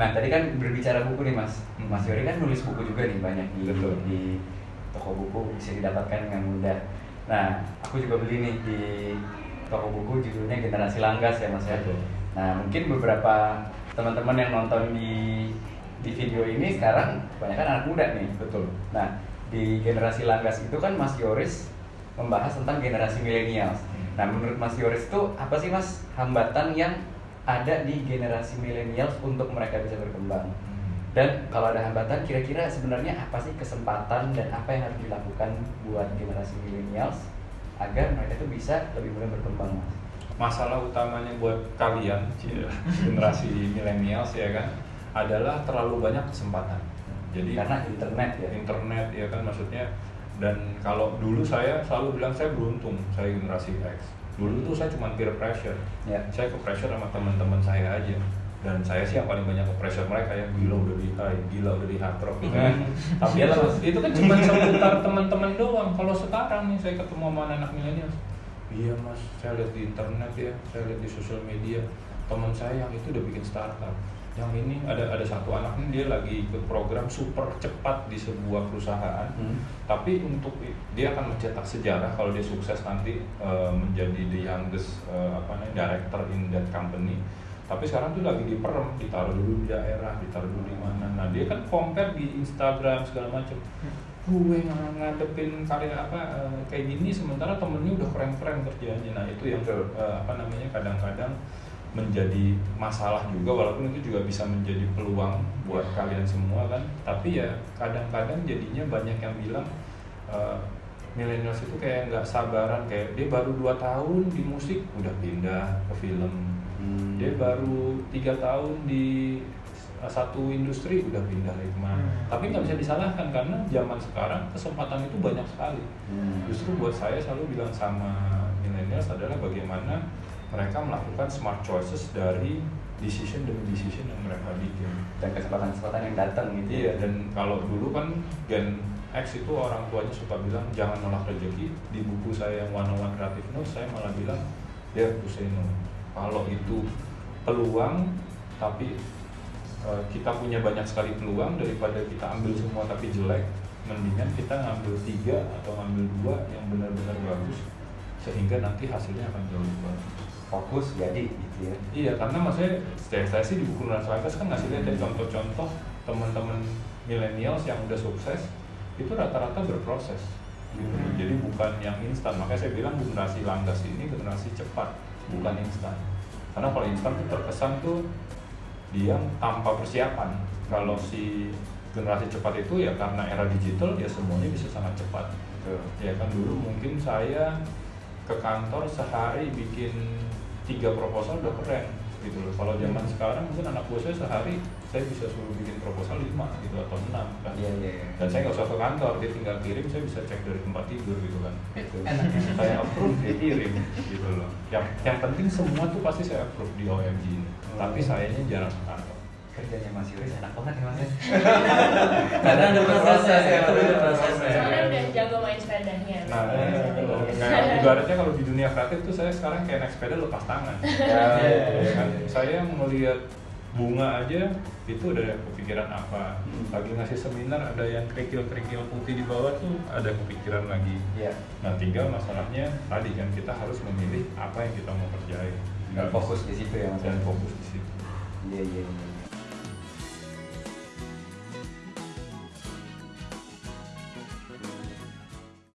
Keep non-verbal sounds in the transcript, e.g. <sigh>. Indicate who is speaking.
Speaker 1: Nah tadi kan berbicara buku nih mas. Mas Yori kan nulis buku juga nih banyak di
Speaker 2: Betul.
Speaker 1: di toko buku bisa didapatkan dengan mudah. Nah aku juga beli nih di toko buku judulnya Generasi Langgas ya mas ya. Nah mungkin beberapa teman-teman yang nonton di di video ini sekarang kebanyakan anak muda nih.
Speaker 2: Betul.
Speaker 1: Nah di generasi Langgas itu kan Mas Yoris membahas tentang generasi milenial.
Speaker 2: Hmm.
Speaker 1: Nah menurut Mas Yoris itu apa sih mas hambatan yang ada di generasi milenial untuk mereka bisa berkembang? Dan kalau ada hambatan, kira-kira sebenarnya apa sih kesempatan dan apa yang harus dilakukan buat generasi milenials agar mereka itu bisa lebih mudah berkembang, mas?
Speaker 2: Masalah utamanya buat kalian, <laughs> generasi milenials ya kan, adalah terlalu banyak kesempatan. Jadi
Speaker 1: Karena internet ya.
Speaker 2: internet ya kan maksudnya dan kalau dulu saya selalu bilang saya beruntung saya generasi X dulu tuh saya cuma peer pressure.
Speaker 1: Ya.
Speaker 2: saya ke pressure sama teman-teman saya aja. Dan saya sih yang paling banyak ke pressure mereka ya. Gila udah di high gila udah di hard rock gitu kan. Tapi
Speaker 1: Iya,
Speaker 2: itu,
Speaker 1: Mas.
Speaker 2: itu kan cuma seputar teman-teman doang. Kalau sekarang nih saya ketemu sama anak milenial iya mas. Saya lihat di internet ya. Saya lihat di sosial media. Teman saya yang itu udah bikin startup yang ini ada ada satu anak nih dia lagi ikut program super cepat di sebuah perusahaan.
Speaker 1: Hmm.
Speaker 2: tapi untuk dia akan mencetak sejarah kalau dia sukses nanti eh, menjadi the youngest eh, apa namanya director in that company. Tapi sekarang tuh lagi diperem ditaruh dulu di daerah ditaruh dulu di mana. Nah dia kan compare di Instagram segala macam gue ng- ngadepin karya apa eh, kayak gini sementara temennya udah keren-keren kerjanya nah itu yang eh, apa namanya kadang-kadang menjadi masalah juga walaupun itu juga bisa menjadi peluang buat kalian semua kan tapi ya kadang-kadang jadinya banyak yang bilang eh, millennials itu kayak nggak sabaran kayak dia baru dua tahun di musik udah pindah ke film
Speaker 1: Hmm.
Speaker 2: dia baru tiga tahun di uh, satu industri udah pindah lagi ke mana
Speaker 3: Hmm.
Speaker 2: tapi nggak bisa disalahkan karena zaman sekarang kesempatan itu banyak sekali
Speaker 1: Hmm.
Speaker 2: justru buat saya selalu bilang sama millennials adalah bagaimana mereka melakukan smart choices dari decision demi decision yang mereka bikin
Speaker 1: dan kesempatan-kesempatan yang datang gitu.
Speaker 2: Iya, dan kalau dulu kan Gen X itu orang tuanya suka bilang jangan nolak rezeki. Di buku saya yang One on One Creative Notes saya malah bilang dia to say no. Kalau itu peluang tapi eh, kita punya banyak sekali peluang daripada kita ambil semua tapi jelek, mendingan kita ngambil tiga atau ngambil dua yang benar-benar bagus sehingga nanti hasilnya akan jauh lebih bagus.
Speaker 1: Fokus jadi gitu ya.
Speaker 2: Iya, karena maksudnya saya, saya sih di buku Nuansa Langkas kan ngasih lihat ya contoh-contoh teman-teman millennials yang udah sukses itu rata-rata berproses. Gitu.
Speaker 1: Hmm.
Speaker 2: Jadi bukan yang instan. Makanya saya bilang generasi Langgas ini generasi cepat, bukan instan. Karena kalau instan tuh terkesan tuh dia tanpa persiapan. Kalau si generasi cepat itu ya karena era digital ya semuanya bisa sangat cepat
Speaker 1: Betul.
Speaker 2: ya kan dulu mungkin saya ke kantor sehari bikin tiga proposal udah keren gitu loh. Kalau zaman sekarang mungkin anak buah saya sehari saya bisa suruh bikin proposal lima gitu atau enam kan.
Speaker 1: Iya iya. iya.
Speaker 2: dan saya nggak usah ke kantor dia tinggal kirim saya bisa cek dari tempat tidur gitu kan.
Speaker 1: Betul. <laughs>
Speaker 2: saya approve dia kirim gitu loh. Yang yang penting semua tuh pasti saya approve di OMG ini. Tapi sayanya jarang
Speaker 1: Kerjanya Mas Yuris enak banget ya Mas. ya. <laughs>
Speaker 3: Karena ada prosesnya,
Speaker 1: ya,
Speaker 3: ada prosesnya.
Speaker 4: Soalnya udah jago main sepedanya.
Speaker 2: Nah,
Speaker 3: Eh,
Speaker 2: kayak ibaratnya kalau di dunia kreatif tuh saya sekarang kayak naik sepeda lepas tangan. <laughs>
Speaker 1: Ya,
Speaker 2: Ya kan? Saya melihat bunga aja itu udah kepikiran apa.
Speaker 1: Hmm.
Speaker 2: Lagi ngasih seminar ada yang kerikil-kerikil putih di bawah tuh ada kepikiran lagi.
Speaker 1: Iya.
Speaker 2: Nah, tinggal masalahnya tadi kan kita harus memilih apa yang kita mau kerjain.
Speaker 1: Dan fokus di situ ya Mas.
Speaker 2: dan fokus di situ.
Speaker 1: Iya iya. iya.